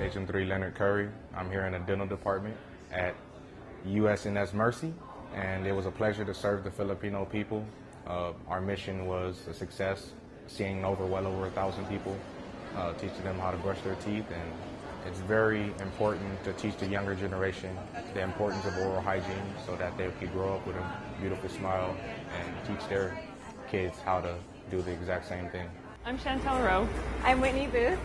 Agent 3 Leonard Curry. I'm here in the dental department at USNS Mercy, and it was a pleasure to serve the Filipino people. Uh, our mission was a success, seeing over well over a thousand people, uh, teaching them how to brush their teeth, and it's very important to teach the younger generation the importance of oral hygiene so that they can grow up with a beautiful smile and teach their kids how to do the exact same thing. I'm Chantel Rowe. I'm Whitney Booth,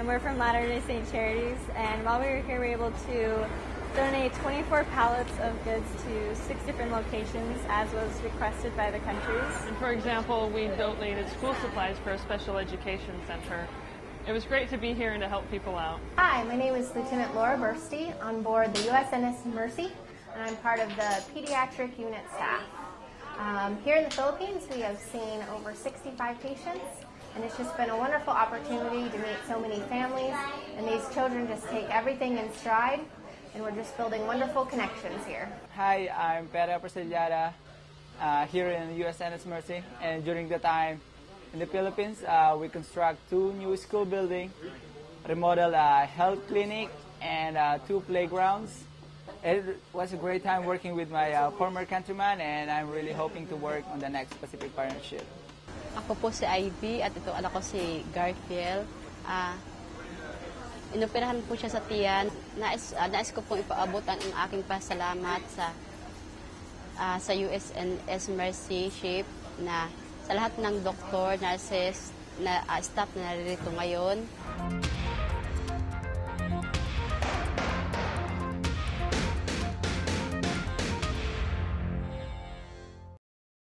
and we're from Latter-day Saint Charities. And while we were here, we were able to donate 24 pallets of goods to six different locations, as was requested by the countries. And for example, we donated school supplies for a special education center. It was great to be here and to help people out. Hi, my name is Lieutenant Laura Bursty on board the USNS Mercy, and I'm part of the pediatric unit staff. Um, here in the Philippines, we have seen over 65 patients, and it's just been a wonderful opportunity to meet so many families, and these children just take everything in stride, and we're just building wonderful connections here. Hi, I'm Pera Persillada uh, here in USNS Mercy, and during the time in the Philippines, uh, we construct two new school buildings, remodel a health clinic, and uh, two playgrounds. It was a great time working with my uh, former countryman, and I'm really hoping to work on the next Pacific Partnership. Ako po si Ivy at ito anak ko si Garfield. Ah, inoperahan po siya sa tiyan. Nais, ah, nais ko pong ipaabot ang, ang aking pasalamat sa ah, sa USNS Mercy Ship na sa lahat ng doktor, nurses, na ah, staff na naririto ngayon.